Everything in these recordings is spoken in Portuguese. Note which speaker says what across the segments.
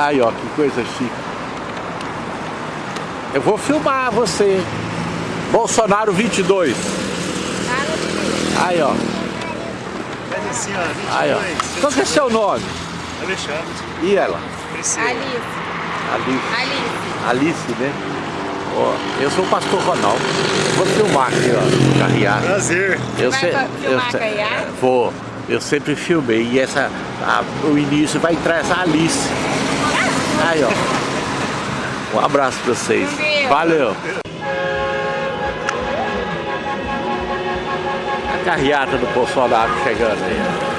Speaker 1: Aí, ó, que coisa chique. Eu vou filmar você. Bolsonaro 22. Aí, ó.
Speaker 2: Assim, ó, 22.
Speaker 1: Aí, ó. Qual que é seu nome?
Speaker 2: Alexandre.
Speaker 1: E ela?
Speaker 2: Priscila.
Speaker 3: Alice.
Speaker 1: Alice.
Speaker 3: Alice.
Speaker 1: Alice, né? Ó, eu sou o pastor Ronaldo. Vou filmar aqui, ó, carreata.
Speaker 2: Prazer.
Speaker 1: Eu
Speaker 3: Vai
Speaker 1: se-
Speaker 3: filmar
Speaker 1: eu se-
Speaker 3: carreata?
Speaker 1: Vou. Eu sempre filmei. E essa, a- o início vai entrar essa Alice. Aí, ó. Um abraço pra vocês. Valeu. A carreata do Bolsonaro chegando aí.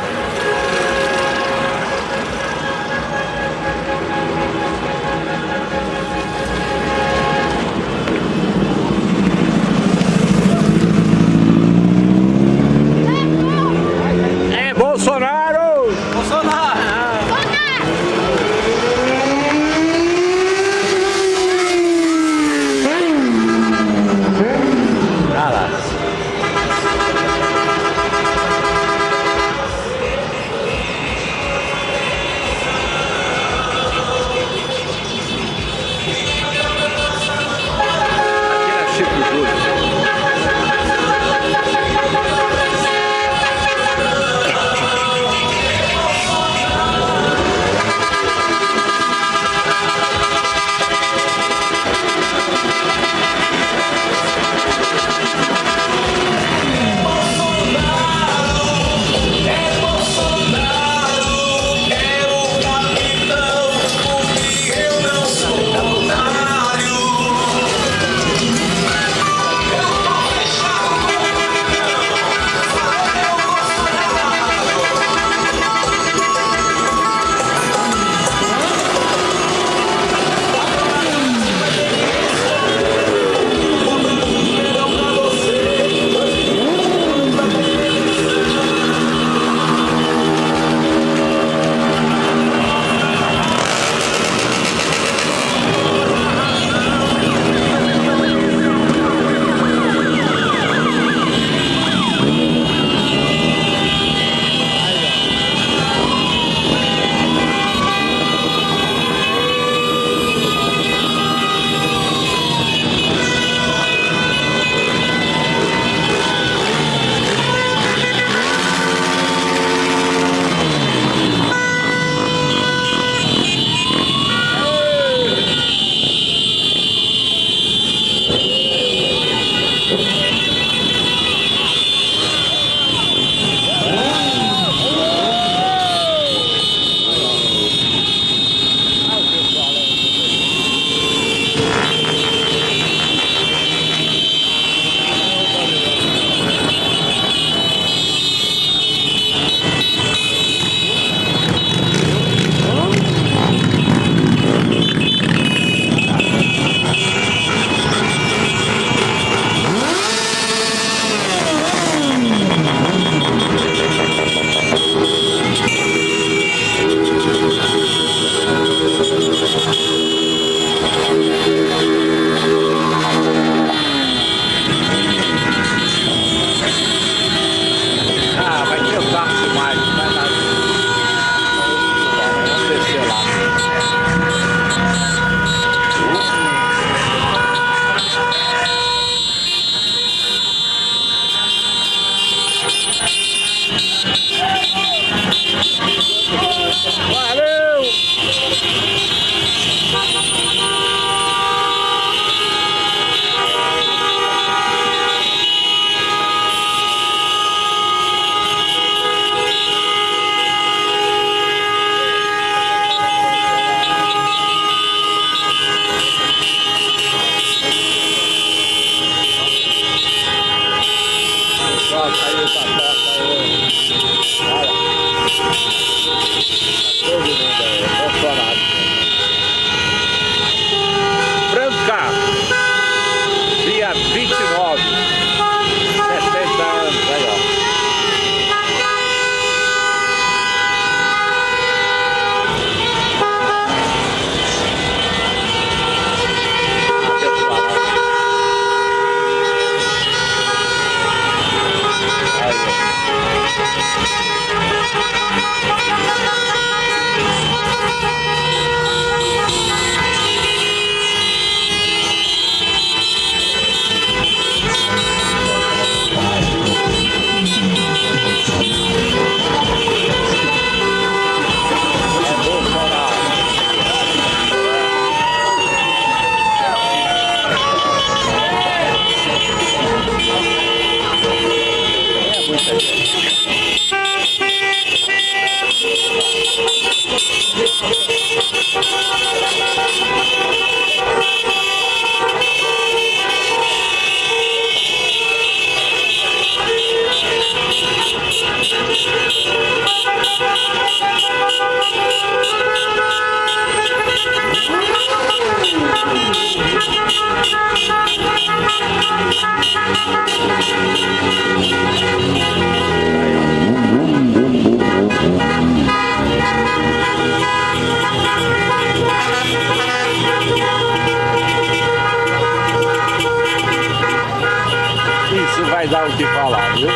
Speaker 1: Vai dar o que falar, viu?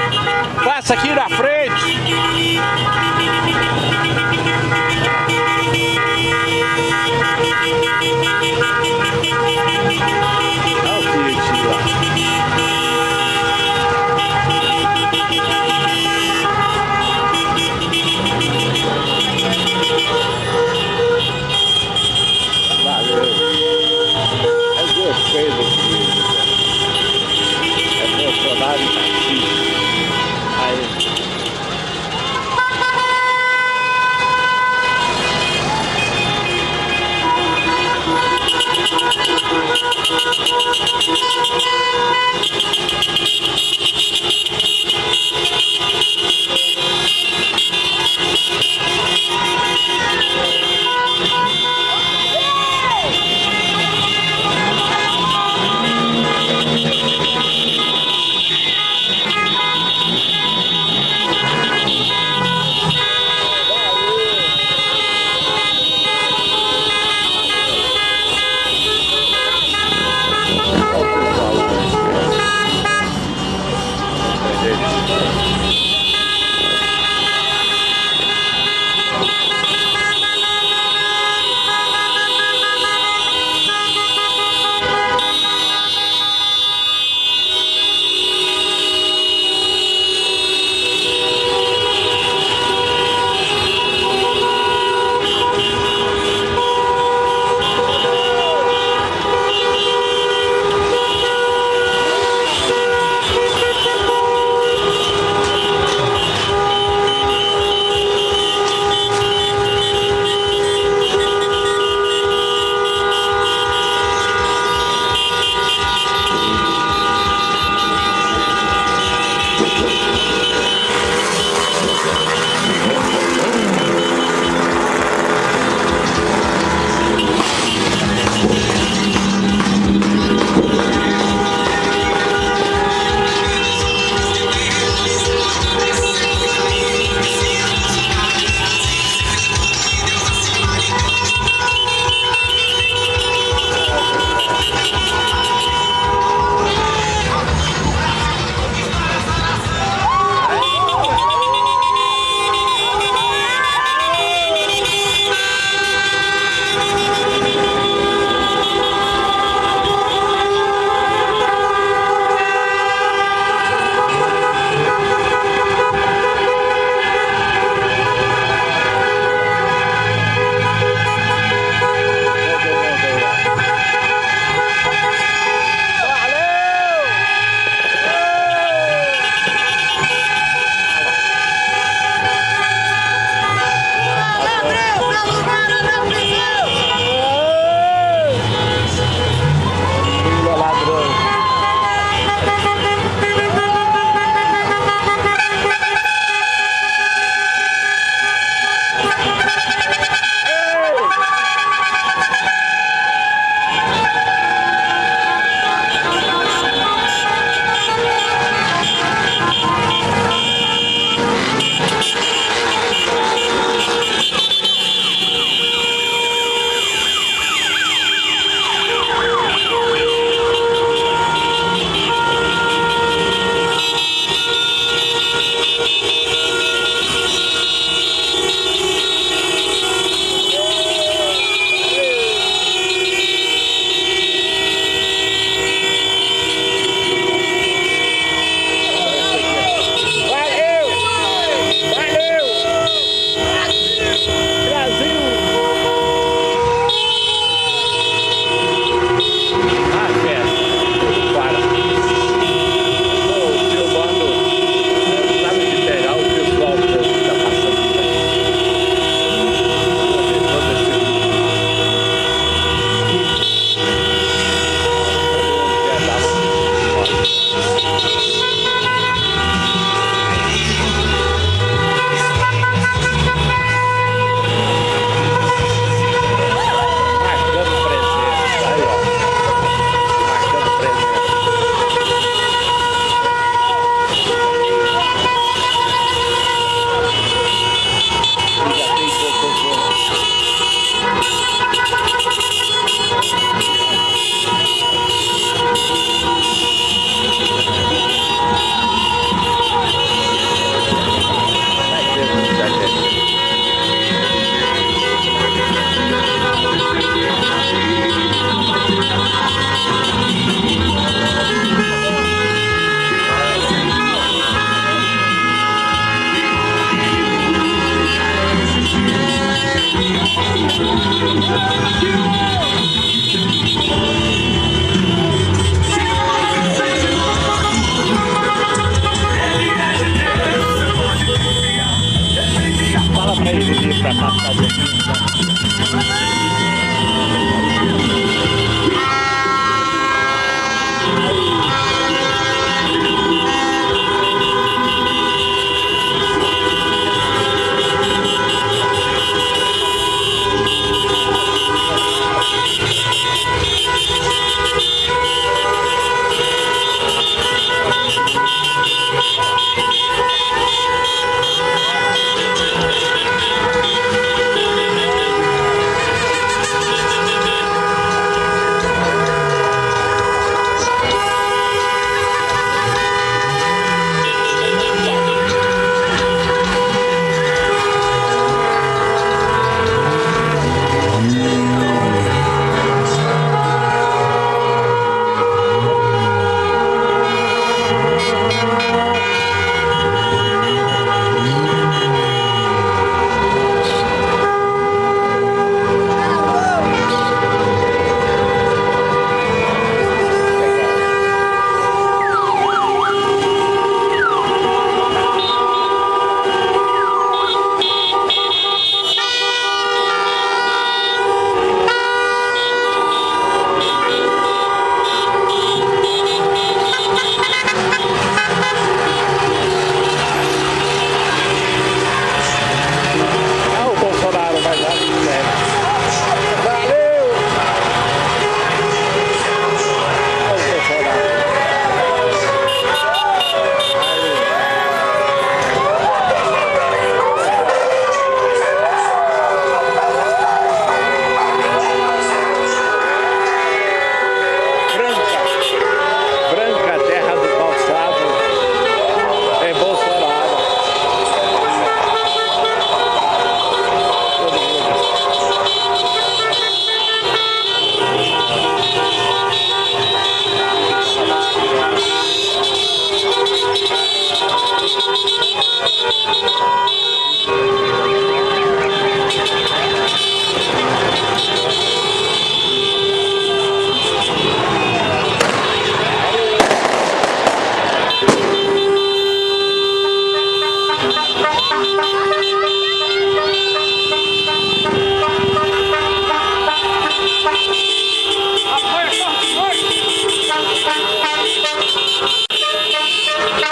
Speaker 1: Passa aqui na frente. Olha o Fiat lá. Thank you.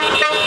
Speaker 1: Thank you.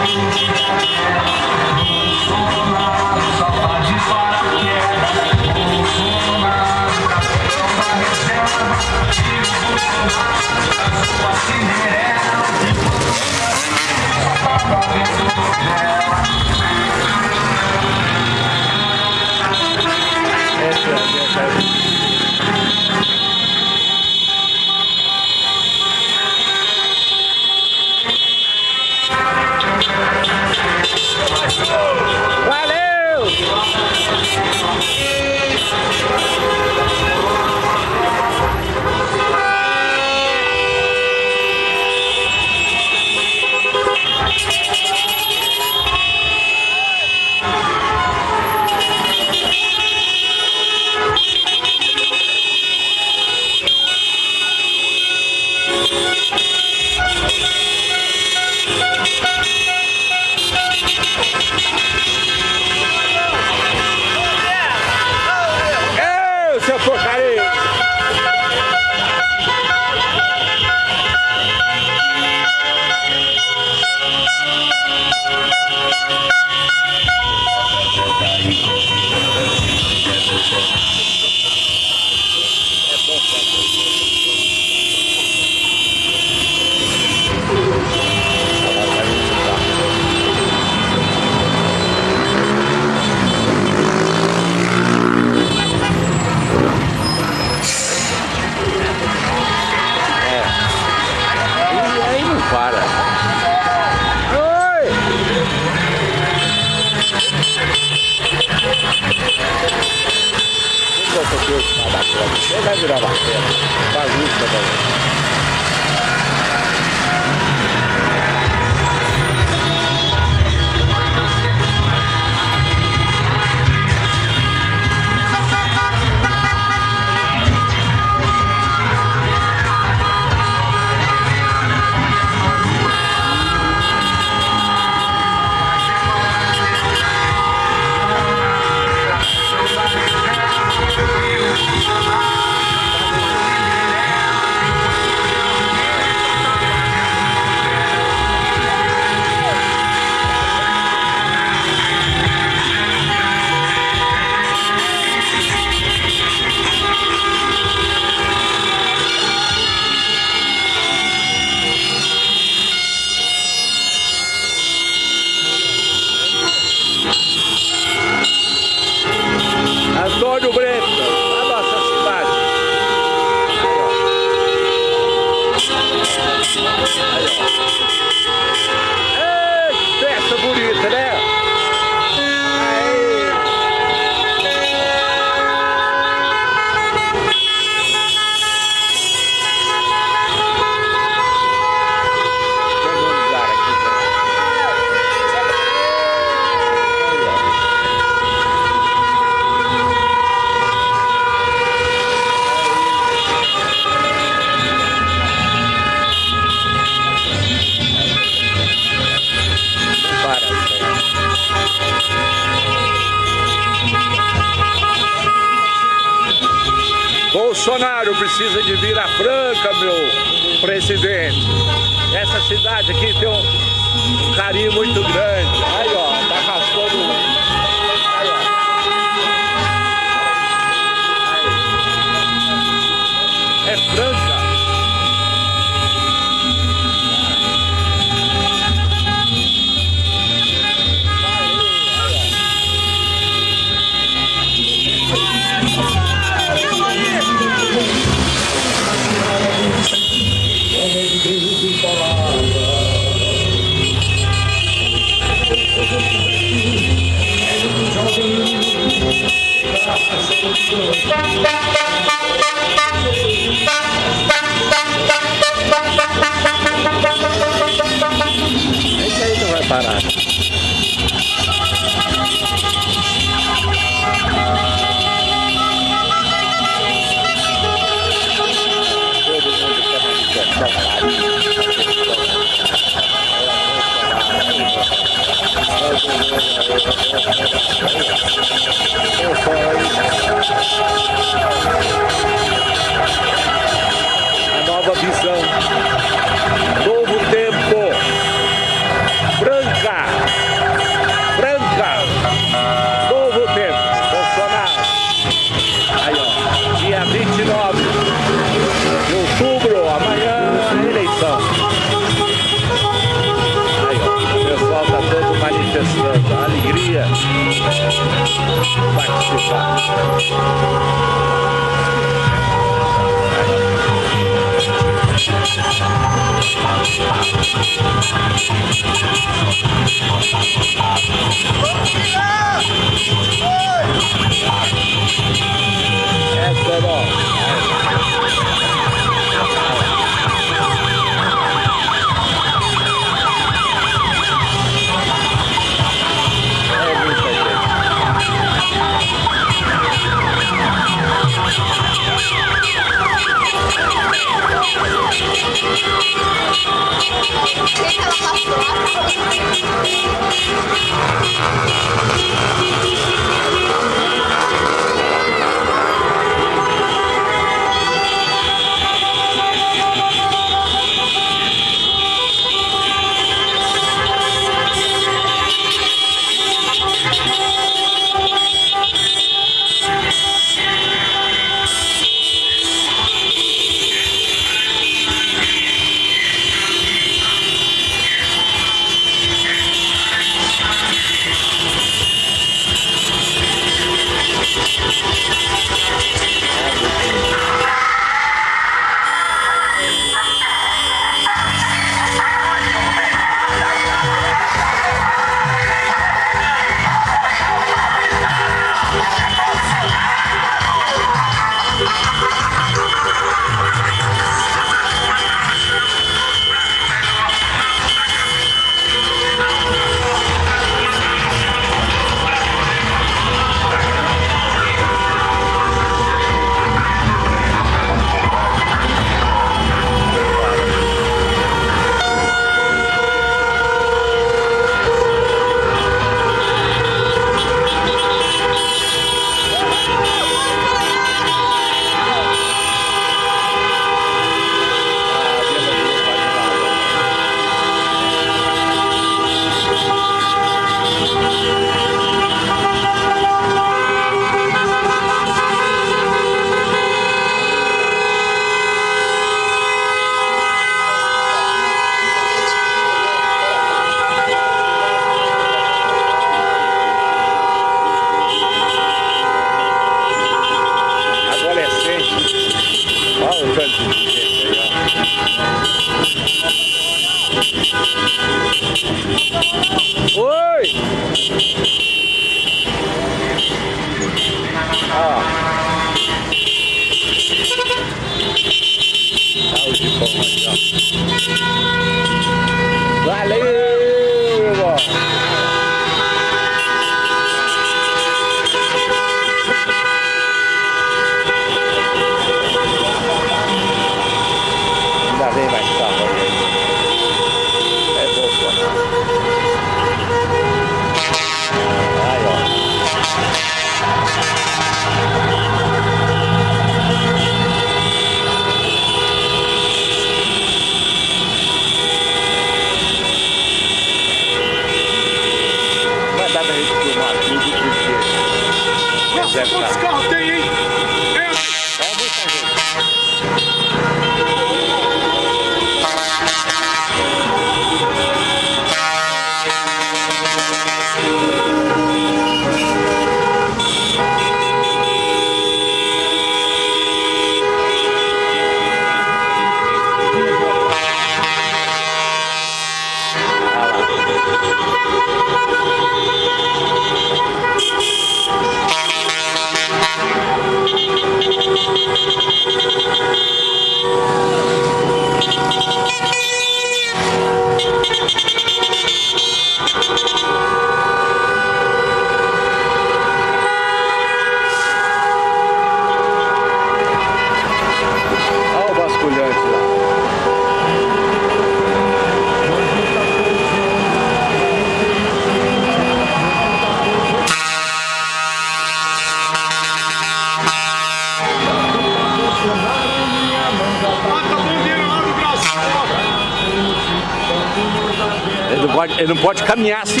Speaker 2: Ele
Speaker 1: não pode, ele não pode caminhar assim.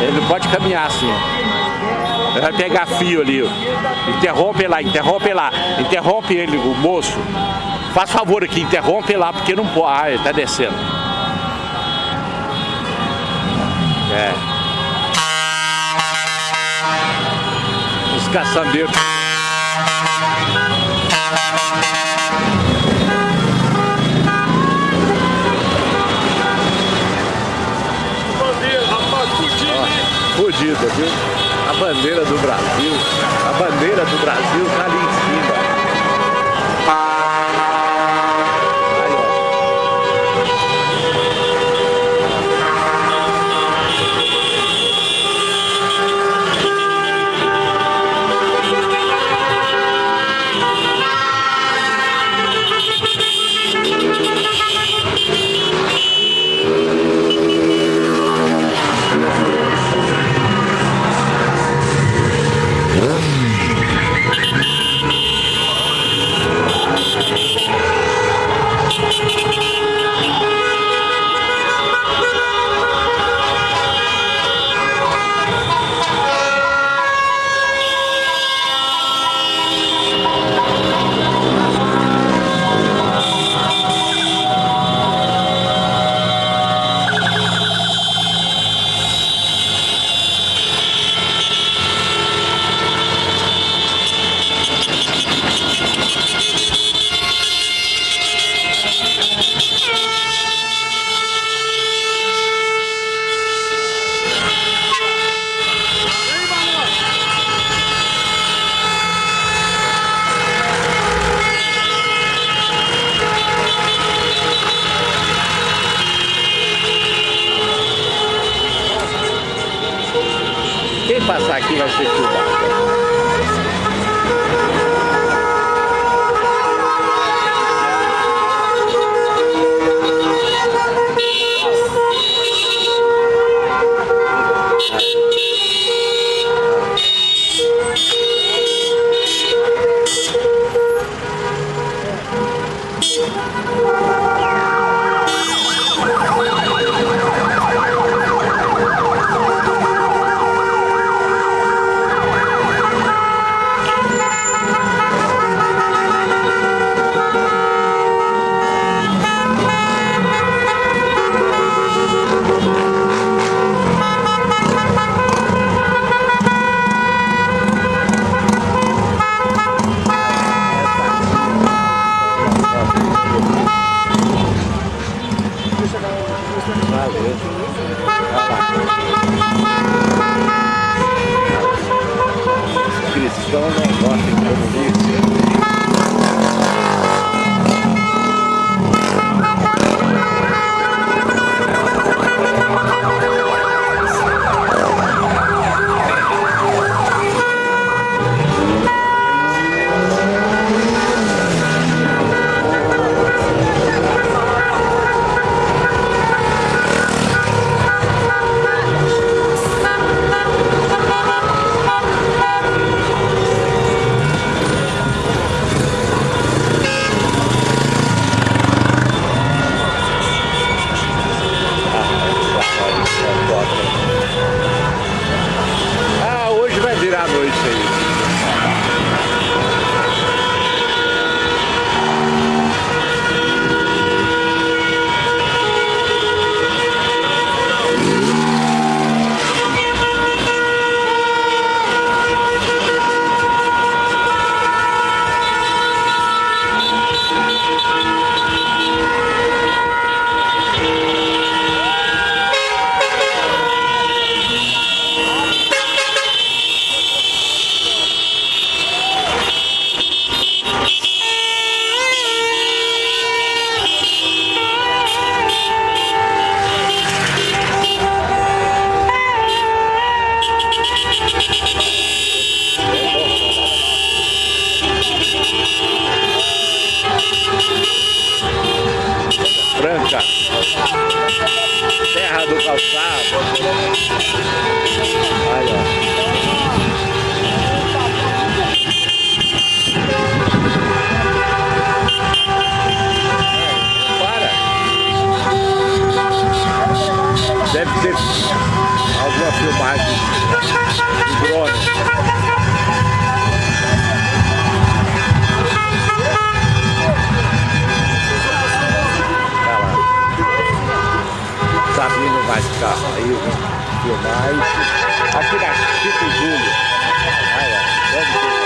Speaker 1: Ele não pode caminhar assim. Ele vai pegar fio ali. Interrompe lá, interrompe lá. Interrompe ele, o moço. Faz favor aqui, interrompe lá, porque não pode. Ah, ele tá descendo. É. Os caçambeiros.
Speaker 3: Hein?
Speaker 1: Fudida, viu? A bandeira do Brasil, a bandeira do Brasil tá ali em cima. suja, terra do calçado. Aí, ó. Para. Deve ter alguma filmagem de drone. Sabino vai ficar aí, filmar. Aqui na Chico Júlio. Olha lá. Vamos filmar.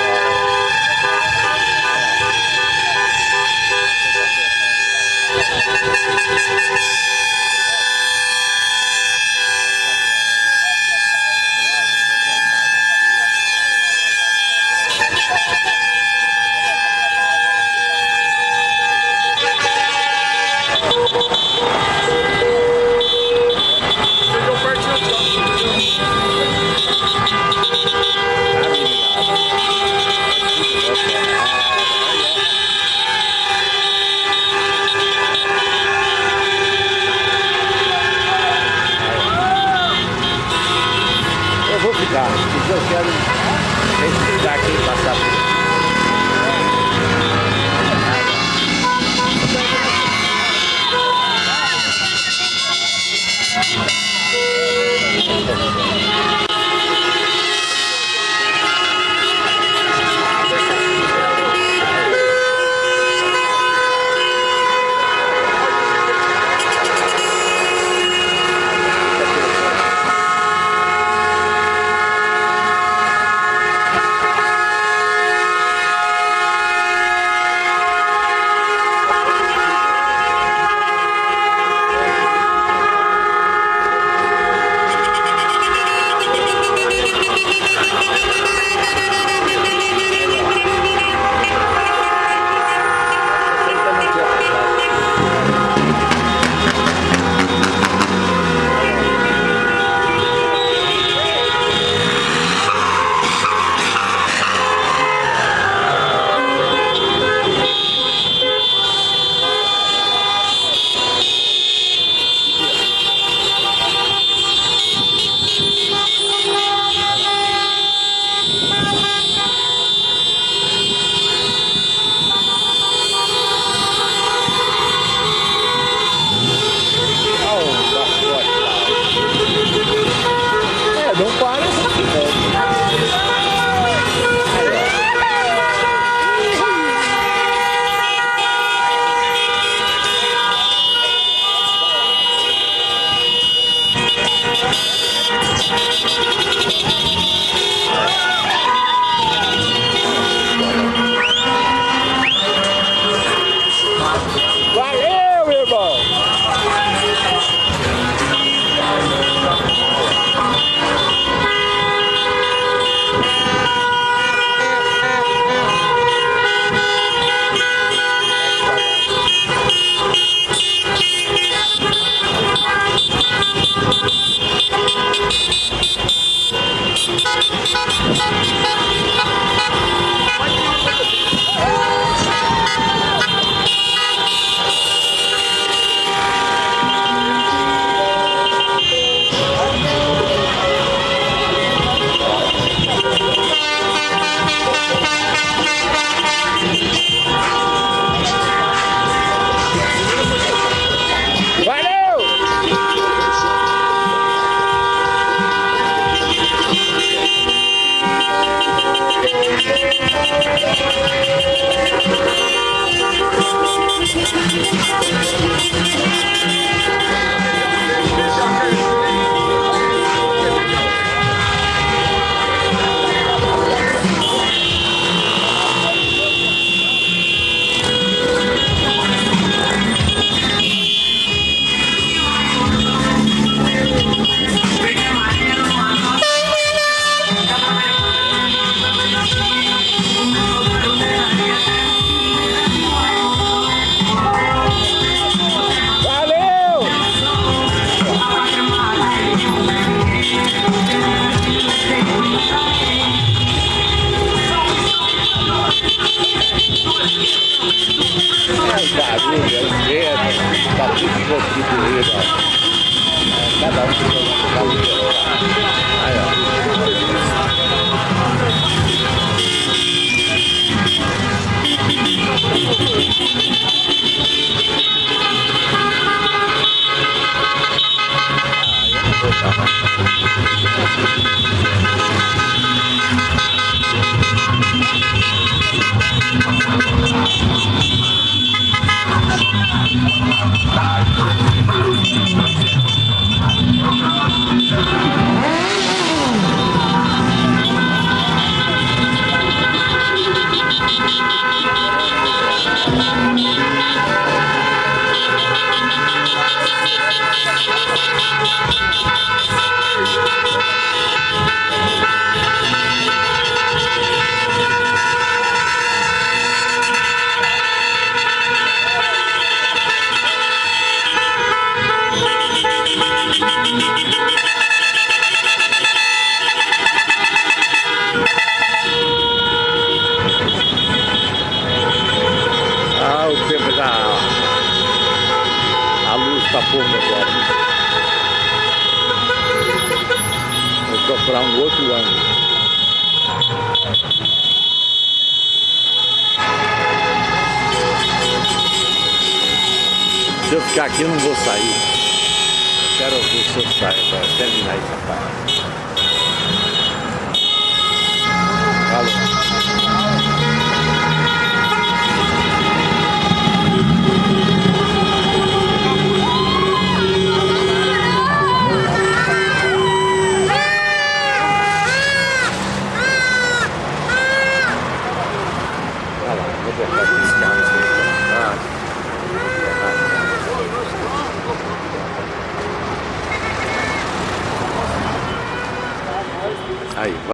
Speaker 1: eu não vou sair. Quero que o senhor saia para terminar essa parte.